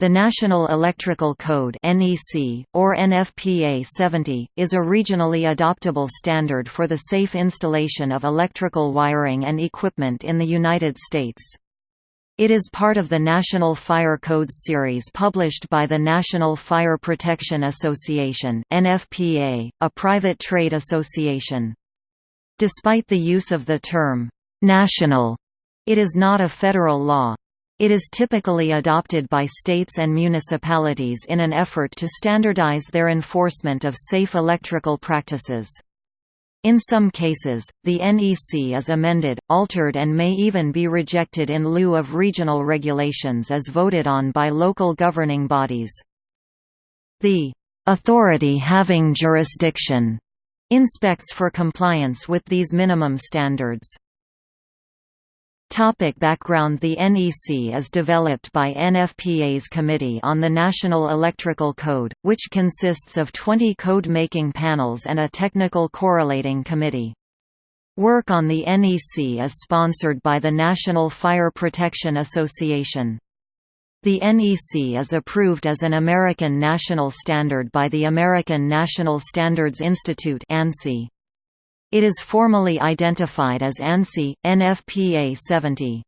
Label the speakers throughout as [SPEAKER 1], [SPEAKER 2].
[SPEAKER 1] The National Electrical Code (NEC) or NFPA 70 is a regionally adoptable standard for the safe installation of electrical wiring and equipment in the United States. It is part of the National Fire Codes series published by the National Fire Protection Association (NFPA), a private trade association. Despite the use of the term national, it is not a federal law. It is typically adopted by states and municipalities in an effort to standardize their enforcement of safe electrical practices. In some cases, the NEC is amended, altered and may even be rejected in lieu of regional regulations as voted on by local governing bodies. The authority having jurisdiction inspects for compliance with these minimum standards. Topic background The NEC is developed by NFPA's Committee on the National Electrical Code, which consists of 20 code-making panels and a technical correlating committee. Work on the NEC is sponsored by the National Fire Protection Association. The NEC is approved as an American national standard by the American National Standards Institute ANSI. It is formally identified as ANSI, NFPA 70.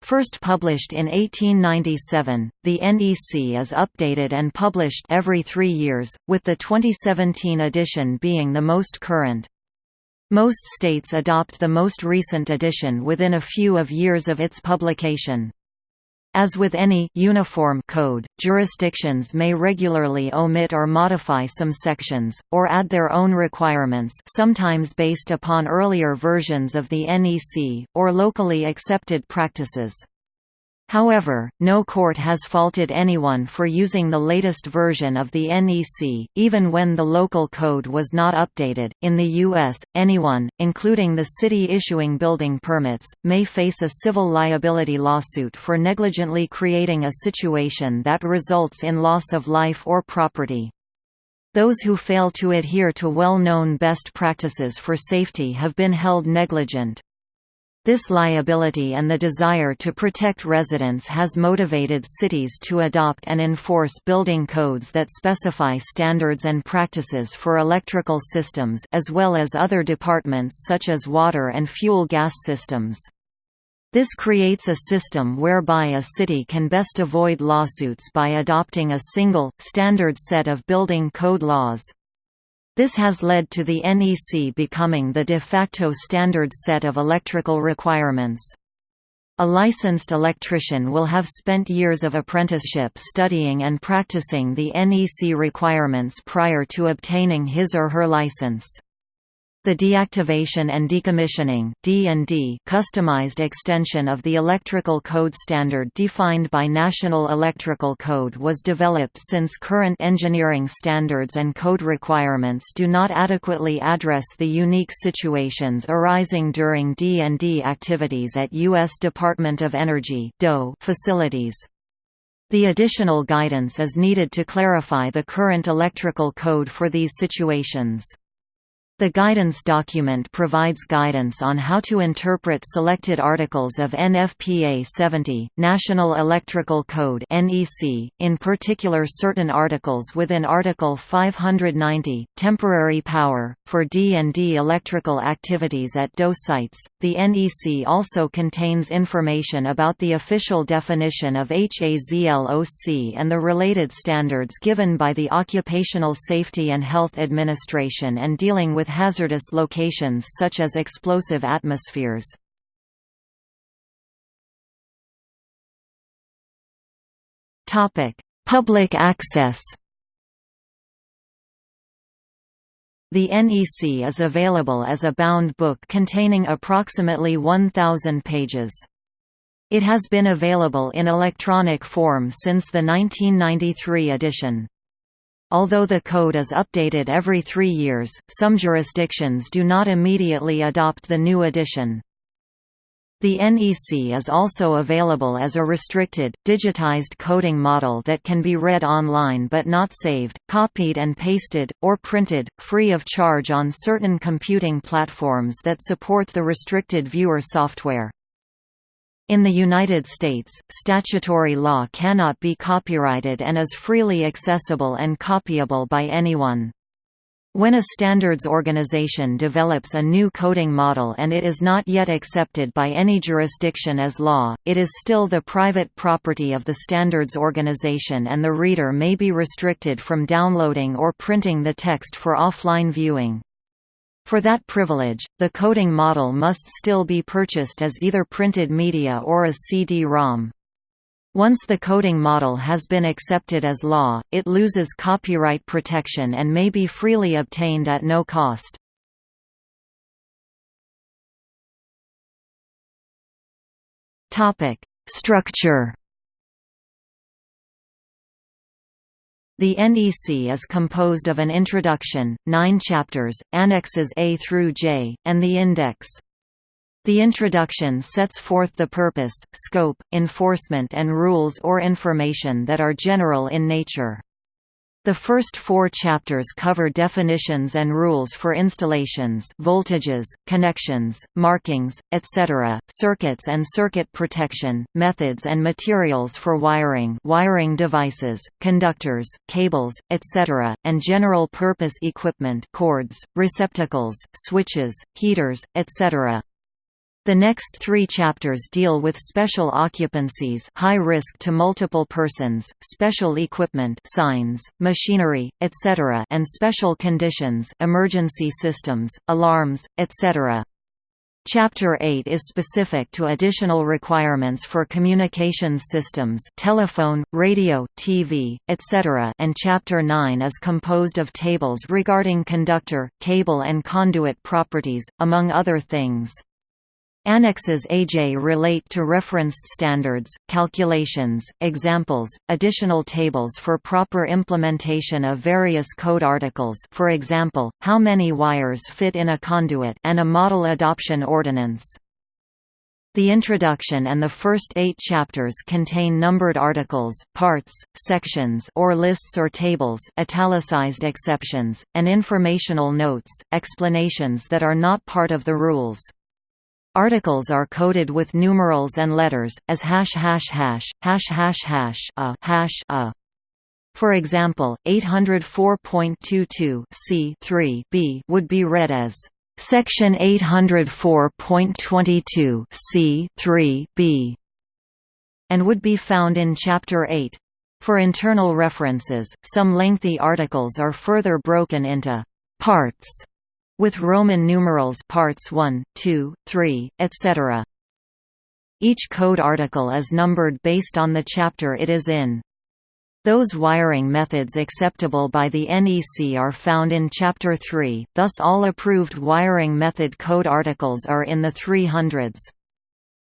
[SPEAKER 1] First published in 1897, the NEC is updated and published every three years, with the 2017 edition being the most current. Most states adopt the most recent edition within a few of years of its publication. As with any uniform code, jurisdictions may regularly omit or modify some sections, or add their own requirements sometimes based upon earlier versions of the NEC, or locally accepted practices. However, no court has faulted anyone for using the latest version of the NEC, even when the local code was not updated. In the U.S., anyone, including the city issuing building permits, may face a civil liability lawsuit for negligently creating a situation that results in loss of life or property. Those who fail to adhere to well-known best practices for safety have been held negligent. This liability and the desire to protect residents has motivated cities to adopt and enforce building codes that specify standards and practices for electrical systems as well as other departments such as water and fuel gas systems. This creates a system whereby a city can best avoid lawsuits by adopting a single, standard set of building code laws. This has led to the NEC becoming the de facto standard set of electrical requirements. A licensed electrician will have spent years of apprenticeship studying and practicing the NEC requirements prior to obtaining his or her license. The deactivation and decommissioning (D&D) customized extension of the electrical code standard defined by National Electrical Code was developed since current engineering standards and code requirements do not adequately address the unique situations arising during D&D activities at U.S. Department of Energy facilities. The additional guidance is needed to clarify the current electrical code for these situations. The guidance document provides guidance on how to interpret selected articles of NFPA 70, National Electrical Code in particular certain articles within Article 590, temporary power for D&D electrical activities at DOE sites. The NEC also contains information about the official definition of HAZLOC and the related standards given by the Occupational Safety and Health Administration and dealing with hazardous locations such as explosive atmospheres. Public access The NEC is available as a bound book containing approximately 1,000 pages. It has been available in electronic form since the 1993 edition. Although the code is updated every three years, some jurisdictions do not immediately adopt the new edition. The NEC is also available as a restricted, digitized coding model that can be read online but not saved, copied and pasted, or printed, free of charge on certain computing platforms that support the restricted viewer software. In the United States, statutory law cannot be copyrighted and is freely accessible and copyable by anyone. When a standards organization develops a new coding model and it is not yet accepted by any jurisdiction as law, it is still the private property of the standards organization and the reader may be restricted from downloading or printing the text for offline viewing. For that privilege, the coding model must still be purchased as either printed media or as CD-ROM. Once the coding model has been accepted as law, it loses copyright protection and may be freely obtained at no cost. Structure The NEC is composed of an introduction, nine chapters, annexes A through J, and the index. The introduction sets forth the purpose, scope, enforcement and rules or information that are general in nature. The first four chapters cover definitions and rules for installations voltages, connections, markings, etc., circuits and circuit protection, methods and materials for wiring wiring devices, conductors, cables, etc., and general-purpose equipment cords, receptacles, switches, heaters, etc. The next three chapters deal with special occupancies high risk to multiple persons, special equipment signs, machinery, etc. and special conditions emergency systems, alarms, etc. Chapter 8 is specific to additional requirements for communications systems telephone, radio, TV, etc. and Chapter 9 is composed of tables regarding conductor, cable and conduit properties, among other things. Annexes AJ relate to referenced standards, calculations, examples, additional tables for proper implementation of various code articles for example, how many wires fit in a conduit and a model adoption ordinance. The introduction and the first eight chapters contain numbered articles, parts, sections or lists or tables italicized exceptions, and informational notes, explanations that are not part of the rules. Articles are coded with numerals and letters, as hash hash hash, hash hash hash a hash a. For example, 804.22 c 3 b would be read as Section 804.22 c 3 b and would be found in Chapter 8. For internal references, some lengthy articles are further broken into parts with Roman numerals parts 1, 2, 3, etc. Each code article is numbered based on the chapter it is in. Those wiring methods acceptable by the NEC are found in Chapter 3, thus all approved wiring method code articles are in the 300s.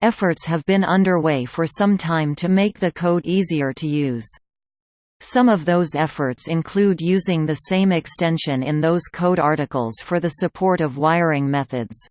[SPEAKER 1] Efforts have been underway for some time to make the code easier to use. Some of those efforts include using the same extension in those code articles for the support of wiring methods.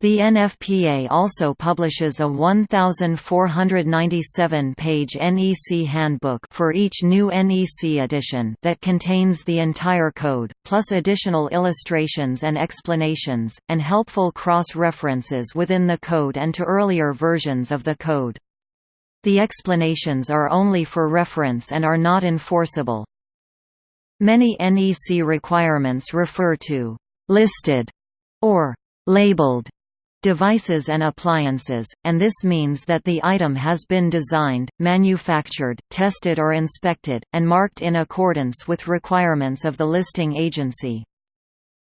[SPEAKER 1] The NFPA also publishes a 1497-page NEC handbook for each new NEC edition that contains the entire code, plus additional illustrations and explanations, and helpful cross-references within the code and to earlier versions of the code. The explanations are only for reference and are not enforceable. Many NEC requirements refer to «listed» or «labeled» devices and appliances, and this means that the item has been designed, manufactured, tested or inspected, and marked in accordance with requirements of the listing agency.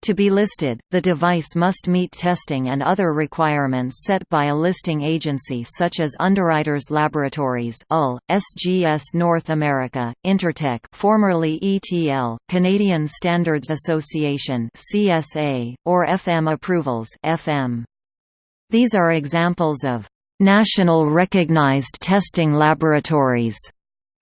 [SPEAKER 1] To be listed, the device must meet testing and other requirements set by a listing agency such as Underwriters Laboratories UL, SGS North America, Intertek formerly ETL, Canadian Standards Association CSA, or FM Approvals FM. These are examples of national recognized testing laboratories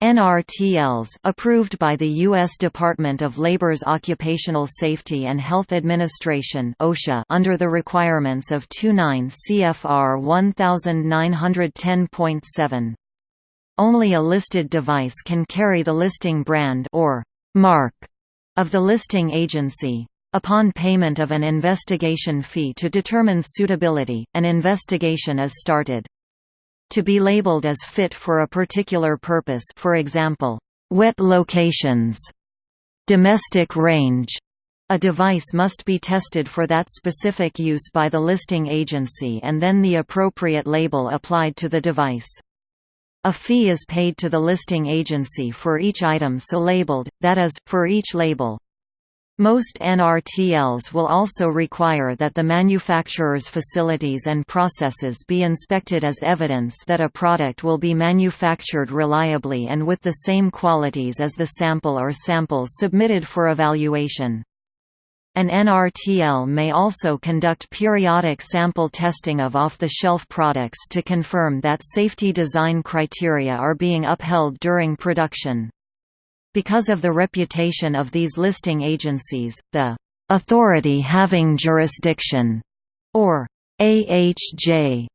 [SPEAKER 1] NRTLs approved by the U.S. Department of Labor's Occupational Safety and Health Administration OSHA under the requirements of 29 CFR 1910.7. Only a listed device can carry the listing brand or mark of the listing agency. Upon payment of an investigation fee to determine suitability, an investigation is started. To be labeled as fit for a particular purpose for example, wet locations, domestic range, a device must be tested for that specific use by the listing agency and then the appropriate label applied to the device. A fee is paid to the listing agency for each item so labeled, that is, for each label. Most NRTLs will also require that the manufacturer's facilities and processes be inspected as evidence that a product will be manufactured reliably and with the same qualities as the sample or samples submitted for evaluation. An NRTL may also conduct periodic sample testing of off-the-shelf products to confirm that safety design criteria are being upheld during production. Because of the reputation of these listing agencies, the authority having jurisdiction, or AHJ,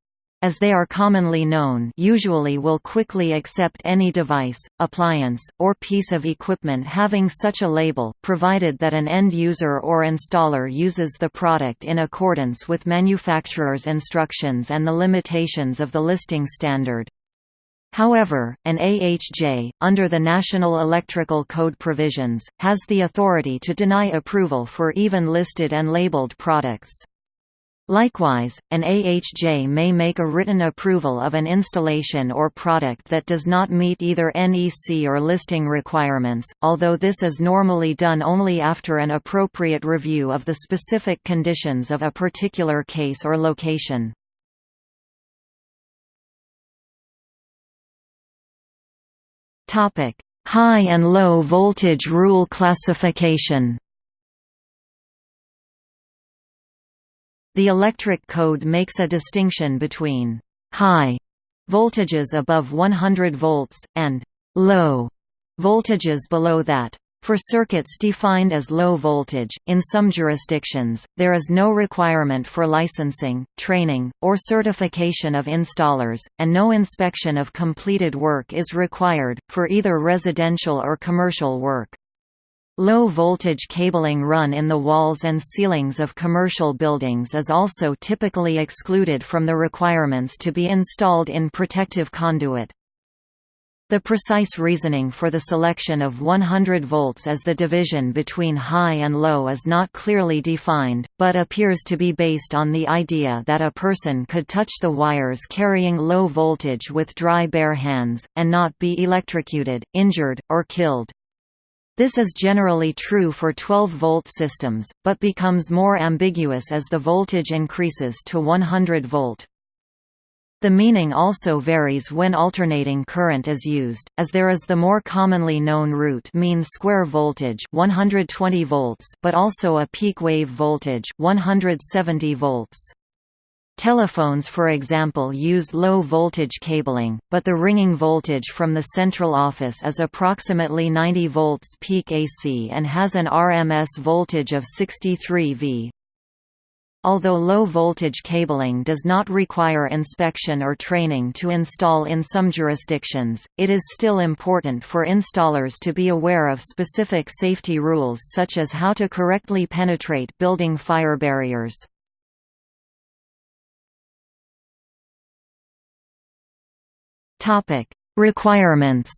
[SPEAKER 1] as they are commonly known usually will quickly accept any device, appliance, or piece of equipment having such a label, provided that an end user or installer uses the product in accordance with manufacturer's instructions and the limitations of the listing standard. However, an AHJ, under the National Electrical Code provisions, has the authority to deny approval for even listed and labeled products. Likewise, an AHJ may make a written approval of an installation or product that does not meet either NEC or listing requirements, although this is normally done only after an appropriate review of the specific conditions of a particular case or location. Topic: High and low voltage rule classification. The electric code makes a distinction between high voltages above 100 volts and low voltages below that. For circuits defined as low voltage, in some jurisdictions, there is no requirement for licensing, training, or certification of installers, and no inspection of completed work is required, for either residential or commercial work. Low voltage cabling run in the walls and ceilings of commercial buildings is also typically excluded from the requirements to be installed in protective conduit. The precise reasoning for the selection of 100 volts as the division between high and low is not clearly defined, but appears to be based on the idea that a person could touch the wires carrying low voltage with dry bare hands, and not be electrocuted, injured, or killed. This is generally true for 12-volt systems, but becomes more ambiguous as the voltage increases to 100 volt. The meaning also varies when alternating current is used, as there is the more commonly known root mean square voltage 120 volts but also a peak wave voltage 170 volts. Telephones for example use low voltage cabling, but the ringing voltage from the central office is approximately 90 volts peak AC and has an RMS voltage of 63 V. Although low-voltage cabling does not require inspection or training to install in some jurisdictions, it is still important for installers to be aware of specific safety rules such as how to correctly penetrate building fire barriers. Requirements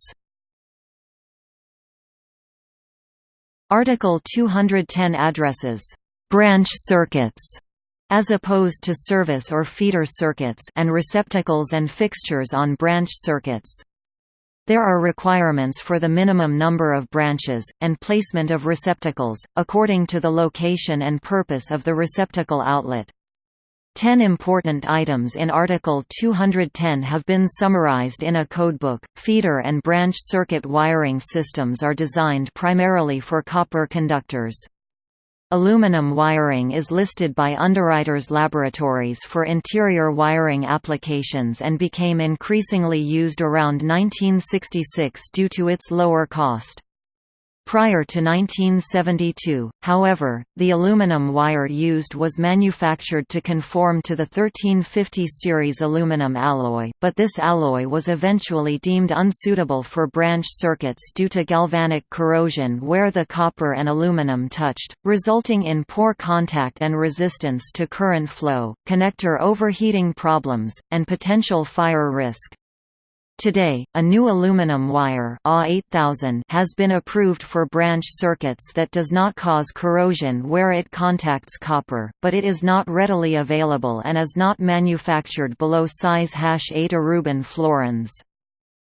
[SPEAKER 1] Article 210 addresses branch circuits as opposed to service or feeder circuits and receptacles and fixtures on branch circuits. There are requirements for the minimum number of branches, and placement of receptacles, according to the location and purpose of the receptacle outlet. Ten important items in Article 210 have been summarized in a codebook. Feeder and branch circuit wiring systems are designed primarily for copper conductors. Aluminum wiring is listed by Underwriters Laboratories for interior wiring applications and became increasingly used around 1966 due to its lower cost. Prior to 1972, however, the aluminum wire used was manufactured to conform to the 1350 series aluminum alloy, but this alloy was eventually deemed unsuitable for branch circuits due to galvanic corrosion where the copper and aluminum touched, resulting in poor contact and resistance to current flow, connector overheating problems, and potential fire risk. Today, a new aluminum wire A8000 has been approved for branch circuits that does not cause corrosion where it contacts copper, but it is not readily available and is not manufactured below size 8 Aruban florins.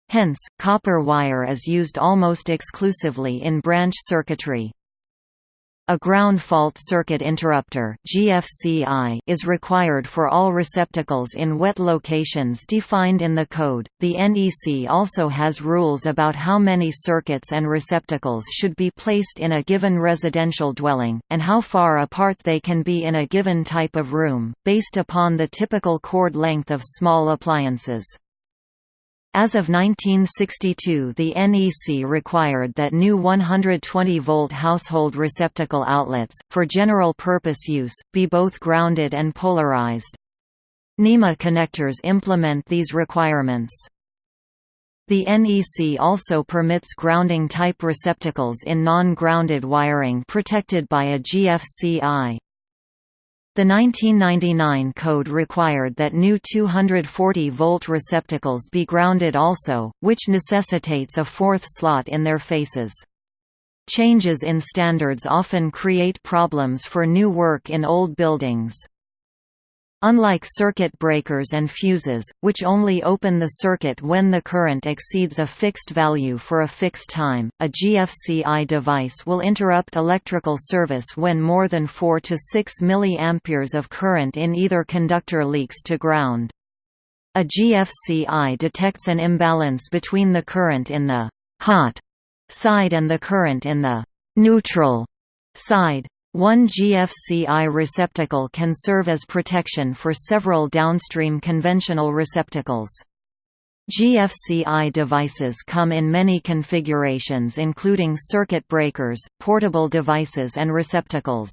[SPEAKER 1] Hence, copper wire is used almost exclusively in branch circuitry. A ground fault circuit interrupter (GFCI) is required for all receptacles in wet locations defined in the code. The NEC also has rules about how many circuits and receptacles should be placed in a given residential dwelling and how far apart they can be in a given type of room, based upon the typical cord length of small appliances. As of 1962 the NEC required that new 120-volt household receptacle outlets, for general-purpose use, be both grounded and polarized. NEMA connectors implement these requirements. The NEC also permits grounding-type receptacles in non-grounded wiring protected by a GFCI. The 1999 code required that new 240-volt receptacles be grounded also, which necessitates a fourth slot in their faces. Changes in standards often create problems for new work in old buildings. Unlike circuit breakers and fuses, which only open the circuit when the current exceeds a fixed value for a fixed time, a GFCI device will interrupt electrical service when more than 4 to 6 mA of current in either conductor leaks to ground. A GFCI detects an imbalance between the current in the «hot» side and the current in the «neutral» side. One GFCI receptacle can serve as protection for several downstream conventional receptacles. GFCI devices come in many configurations including circuit breakers, portable devices and receptacles.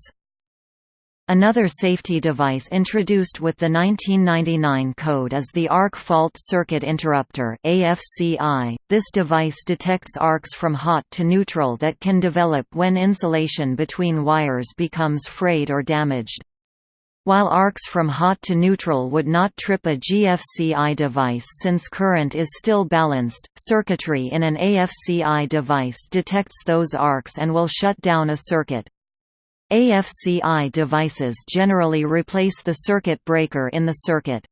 [SPEAKER 1] Another safety device introduced with the 1999 code is the Arc Fault Circuit Interrupter AFCI. This device detects arcs from hot to neutral that can develop when insulation between wires becomes frayed or damaged. While arcs from hot to neutral would not trip a GFCI device since current is still balanced, circuitry in an AFCI device detects those arcs and will shut down a circuit. AFCI devices generally replace the circuit breaker in the circuit.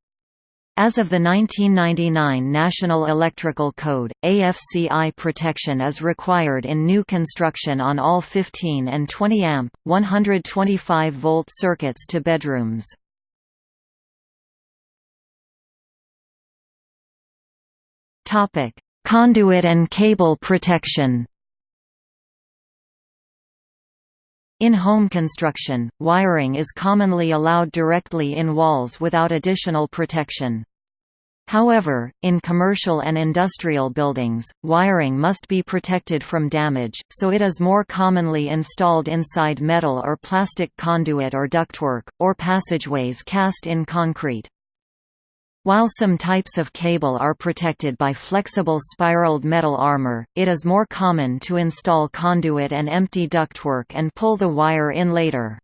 [SPEAKER 1] As of the 1999 National Electrical Code, AFCI protection is required in new construction on all 15 and 20 amp, 125 volt circuits to bedrooms. Conduit and cable protection. In home construction, wiring is commonly allowed directly in walls without additional protection. However, in commercial and industrial buildings, wiring must be protected from damage, so it is more commonly installed inside metal or plastic conduit or ductwork, or passageways cast in concrete. While some types of cable are protected by flexible spiraled metal armor, it is more common to install conduit and empty ductwork and pull the wire in later.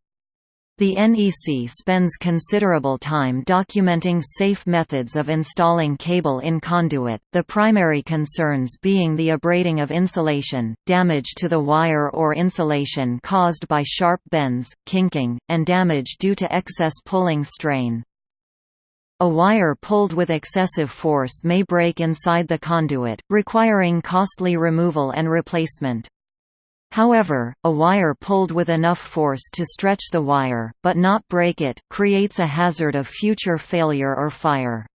[SPEAKER 1] The NEC spends considerable time documenting safe methods of installing cable in conduit, the primary concerns being the abrading of insulation, damage to the wire or insulation caused by sharp bends, kinking, and damage due to excess pulling strain. A wire pulled with excessive force may break inside the conduit, requiring costly removal and replacement. However, a wire pulled with enough force to stretch the wire, but not break it, creates a hazard of future failure or fire.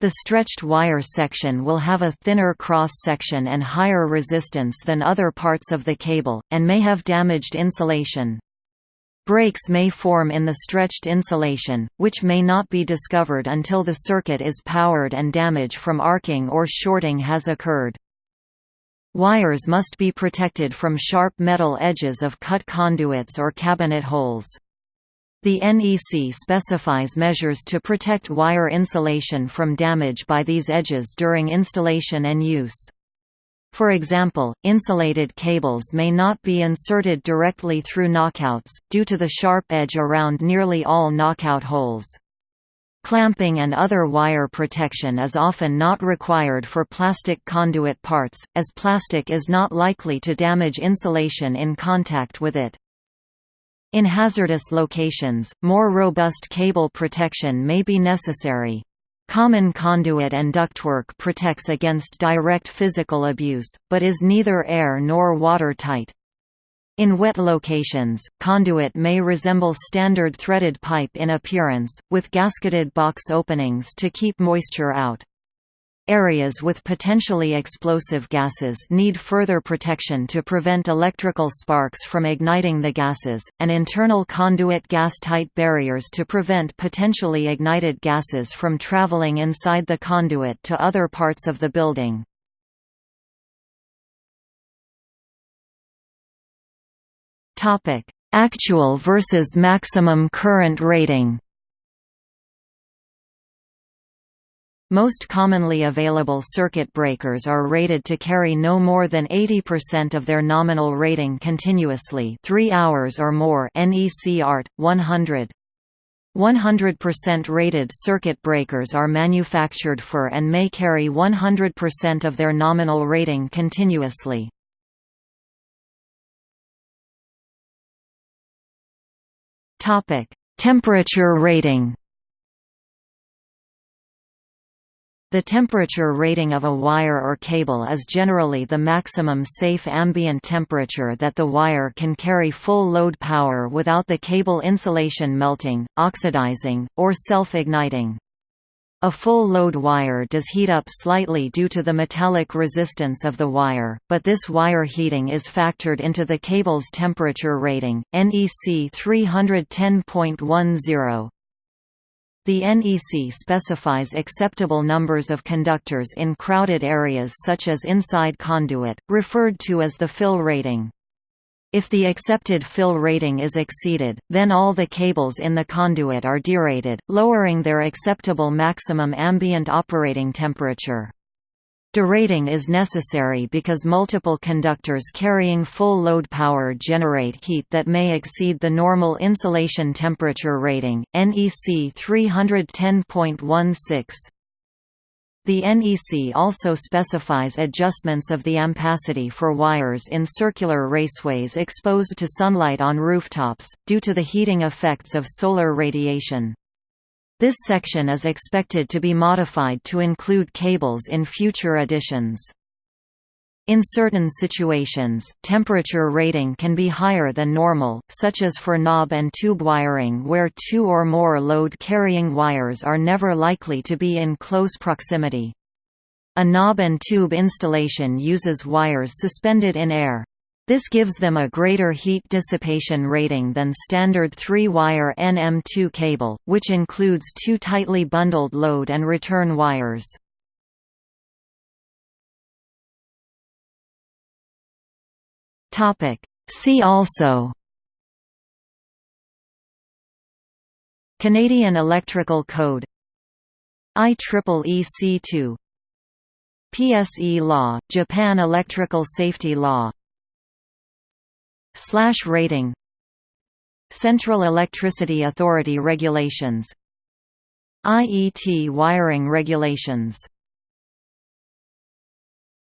[SPEAKER 1] The stretched wire section will have a thinner cross-section and higher resistance than other parts of the cable, and may have damaged insulation. Breaks may form in the stretched insulation, which may not be discovered until the circuit is powered and damage from arcing or shorting has occurred. Wires must be protected from sharp metal edges of cut conduits or cabinet holes. The NEC specifies measures to protect wire insulation from damage by these edges during installation and use. For example, insulated cables may not be inserted directly through knockouts, due to the sharp edge around nearly all knockout holes. Clamping and other wire protection is often not required for plastic conduit parts, as plastic is not likely to damage insulation in contact with it. In hazardous locations, more robust cable protection may be necessary. Common conduit and ductwork protects against direct physical abuse, but is neither air nor watertight. In wet locations, conduit may resemble standard threaded pipe in appearance, with gasketed box openings to keep moisture out. Areas with potentially explosive gases need further protection to prevent electrical sparks from igniting the gases, and internal conduit gas-tight barriers to prevent potentially ignited gases from traveling inside the conduit to other parts of the building. Actual versus maximum current rating Most commonly available circuit breakers are rated to carry no more than 80% of their nominal rating continuously 3 hours or more NEC ART, 100. 100% rated circuit breakers are manufactured for and may carry 100% of their nominal rating continuously. Temperature rating The temperature rating of a wire or cable is generally the maximum safe ambient temperature that the wire can carry full load power without the cable insulation melting, oxidizing, or self-igniting. A full load wire does heat up slightly due to the metallic resistance of the wire, but this wire heating is factored into the cable's temperature rating, NEC 310.10. The NEC specifies acceptable numbers of conductors in crowded areas such as inside conduit, referred to as the fill rating. If the accepted fill rating is exceeded, then all the cables in the conduit are derated, lowering their acceptable maximum ambient operating temperature. Derating is necessary because multiple conductors carrying full load power generate heat that may exceed the normal insulation temperature rating, NEC 310.16. The NEC also specifies adjustments of the ampacity for wires in circular raceways exposed to sunlight on rooftops, due to the heating effects of solar radiation. This section is expected to be modified to include cables in future editions. In certain situations, temperature rating can be higher than normal, such as for knob and tube wiring where two or more load-carrying wires are never likely to be in close proximity. A knob and tube installation uses wires suspended in air. This gives them a greater heat dissipation rating than standard 3-wire NM2 cable, which includes two tightly bundled load and return wires. See also Canadian Electrical Code IEEE C2 PSE Law, Japan Electrical Safety Law Slash rating Central Electricity Authority regulations IET wiring regulations